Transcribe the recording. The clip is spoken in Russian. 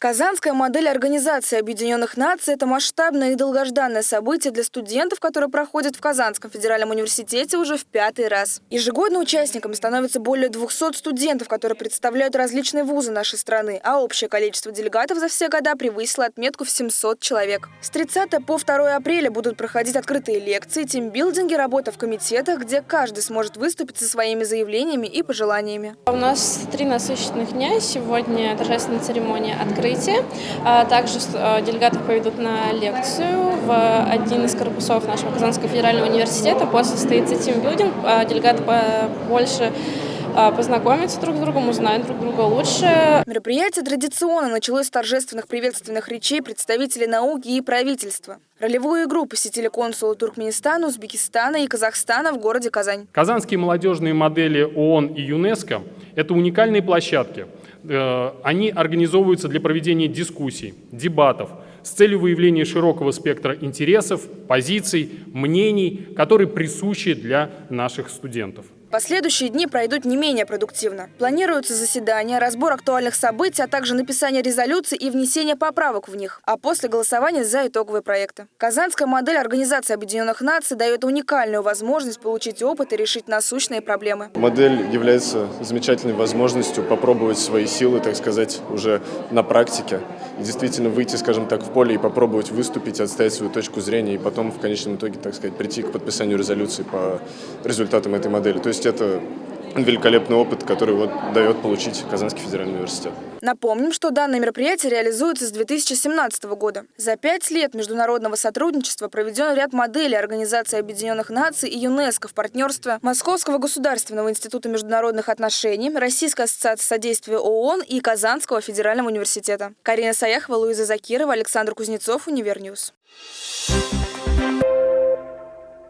Казанская модель Организации Объединенных Наций – это масштабное и долгожданное событие для студентов, которое проходит в Казанском федеральном университете уже в пятый раз. Ежегодно участниками становится более 200 студентов, которые представляют различные вузы нашей страны, а общее количество делегатов за все года превысило отметку в 700 человек. С 30 по 2 апреля будут проходить открытые лекции, тимбилдинги, работа в комитетах, где каждый сможет выступить со своими заявлениями и пожеланиями. У нас три насыщенных дня. Сегодня торжественная церемония открытия открытие. А также э, делегаты поведут на лекцию в один из корпусов нашего Казанского федерального университета. После состоится тимбилдинг. А делегаты больше а, познакомиться друг с другом, узнать друг друга лучше. Мероприятие традиционно началось с торжественных приветственных речей представителей науки и правительства. Ролевую игру посетили консулы Туркменистана, Узбекистана и Казахстана в городе Казань. Казанские молодежные модели ООН и ЮНЕСКО – это уникальные площадки – они организовываются для проведения дискуссий, дебатов с целью выявления широкого спектра интересов, позиций, мнений, которые присущи для наших студентов. Последующие дни пройдут не менее продуктивно. Планируются заседания, разбор актуальных событий, а также написание резолюций и внесение поправок в них, а после голосования за итоговые проекты. Казанская модель Организации Объединенных Наций дает уникальную возможность получить опыт и решить насущные проблемы. Модель является замечательной возможностью попробовать свои силы, так сказать, уже на практике. И действительно выйти, скажем так, в поле и попробовать выступить, отстоять свою точку зрения и потом в конечном итоге, так сказать, прийти к подписанию резолюции по результатам этой модели. То есть это великолепный опыт, который вот дает получить Казанский федеральный университет. Напомним, что данное мероприятие реализуется с 2017 года. За пять лет международного сотрудничества проведен ряд моделей Организации Объединенных Наций и ЮНЕСКО в партнерстве Московского государственного института международных отношений, Российской ассоциации содействия ООН и Казанского федерального университета. Карина Саяхова, Луиза Закирова, Александр Кузнецов, Univer News. Thank.